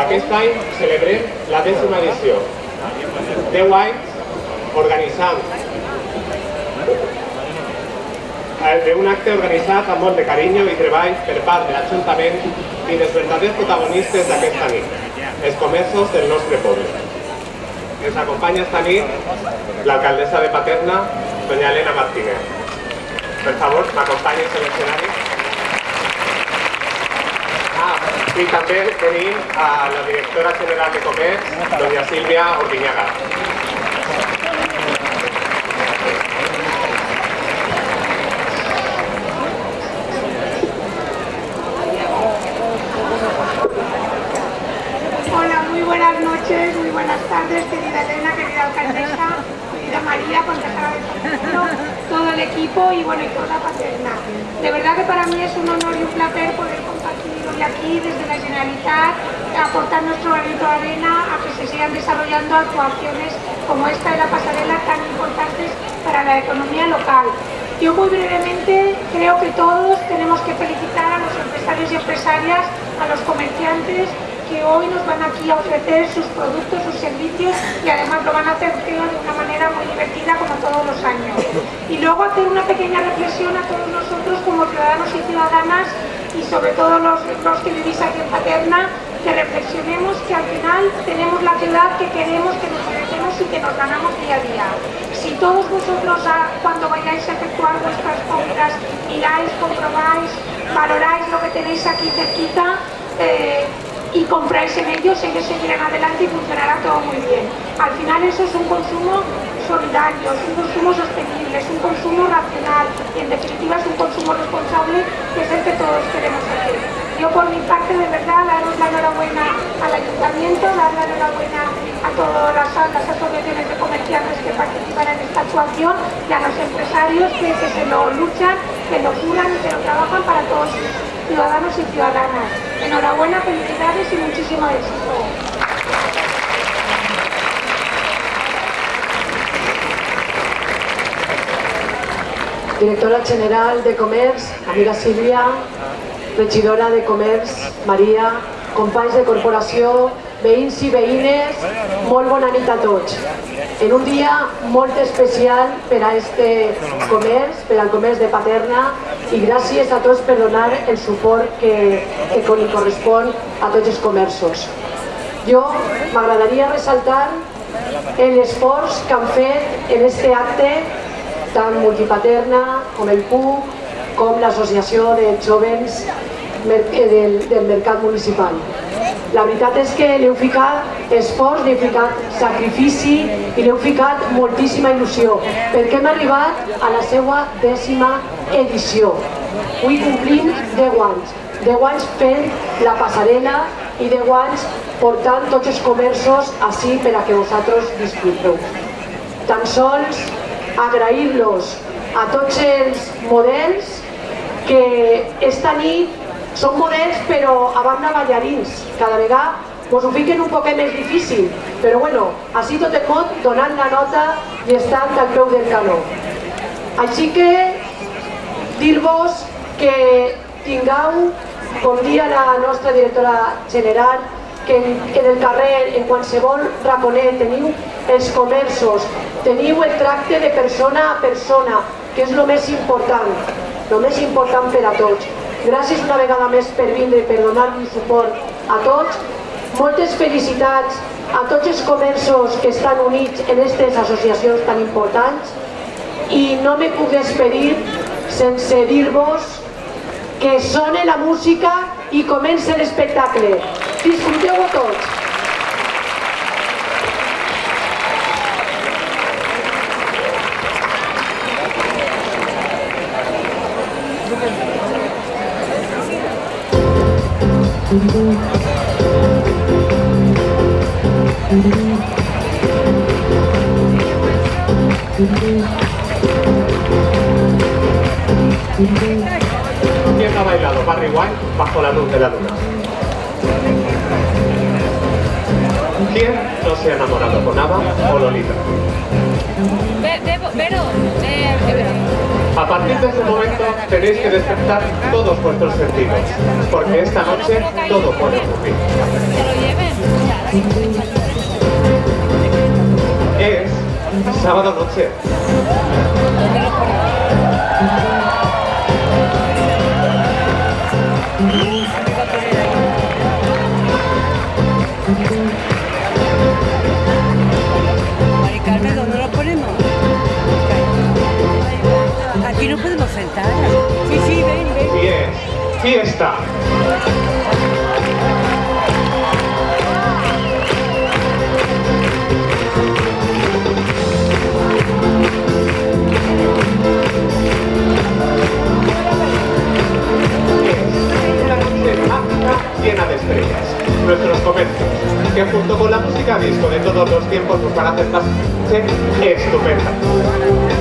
aquest any celebrem la dècima edició. Deu anys organitzant d'un acte organitzat amb molt de carinyo i treball per part de l'Ajuntament i dels verdaders protagonistes d'aquesta nit, els comerços del nostre poble. Ens acompanya esta nit l'alcaldessa de Paterna, doña Elena Martínez. Per favor, m'acompanyi a l'escenari. I també tenim a la directora general de Comerç, doña Sílvia Ordiñaga. Hola, muy buenas noches, muy buenas tardes, querida Elena, querida alcaldesa, querida María, concejala de Paterna, todo el equipo y bueno, y toda Paterna. De verdad que para mí es un honor y un placer poder hoy aquí desde la Generalitat, aportar nuestro granito de arena a que se sigan desarrollando actuaciones como esta de la pasarela tan importantes para la economía local. Yo muy brevemente creo que todos tenemos que felicitar a los empresarios y empresarias, a los comerciantes, que hoy nos van aquí a ofrecer sus productos, sus servicios y además lo van a hacer creo de una manera muy divertida como todos los años. Y luego hacer una pequeña reflexión a todos nosotros como ciudadanos y ciudadanas y sobre todo los, los que vivís aquí en Paterna, que reflexionemos que al final tenemos la ciudad que queremos, que nos merecemos y que nos ganamos día a día. Si todos vosotros cuando vayáis a efectuar vuestras compras miráis, comprobáis, valoráis lo que tenéis aquí cerquita, eh, y compráis en ellos, ellos seguirán adelante y funcionará todo muy bien. Al final eso es un consumo solidario, es un consumo sostenible, es un consumo racional y en definitiva es un consumo responsable que es el que todos queremos hacer. Yo por mi parte de verdad daros la enhorabuena al ayuntamiento, dar la enhorabuena a todas las, las asociaciones de comerciantes que participan en esta actuación y a los empresarios que, se lo luchan, que lo curan y que lo trabajan para todos ciudadanos y ciudadanas. Enhorabuena, felicidades y muchísimo éxito. Directora General de Comerç, amiga Sílvia, regidora de Comerç, Maria, companys de corporació, veïns i veïnes, molt bona nit a tots. En un dia molt especial per a este comerç, per al comerç de Paterna, i gràcies a tots per donar el suport que, que li correspon a tots els comerços. Jo m'agradaria ressaltar l'esforç que han fet en este acte tant Multipaterna com el PUC, com l'Associació de Jovens del, del Mercat Municipal. La veritat és que li heu ficat esforç, li heu ficat sacrifici i li heu ficat moltíssima il·lusió, perquè hem arribat a la seva dècima edició. Avui complim 10 anys, 10 anys fent la passarel·la i 10 anys portant tots els comerços així per a que vosaltres disfruteu. Tan sols agrair-los a tots els models que esta nit són models però a banda ballarins. Cada vegada us ho fiquen un poquet més difícil, però bueno, així tot el món donant la nota i estant al peu del canó. Així que dir-vos que tingueu, com dia la nostra directora general, que en, en el carrer, en qualsevol raconet, teniu els comerços, teniu el tracte de persona a persona, que és el més important, el més important per a tots. Gràcies una vegada més per vindre i per donar-nos suport a tots. Moltes felicitats a tots els comerços que estan units en aquestes associacions tan importants i no me puc despedir sense dir-vos que sone la música i comence l'espectacle. Disfruteu-ho tots. ¿Quién ha bailado Barry White bajo la luz de la luna? ¿Quién no se ha enamorado con Ava o Lolita? Vero. A partir de ese momento tenéis que despertar todos vuestros sentidos, porque esta noche todo puede ocurrir. Es sábado noche. Sentar. Sí, sí, ven, ven. Es fiesta. Llena de estrellas. Nuestros comercios, que junto con la música disco de todos los tiempos nos van a hacer noche estupenda.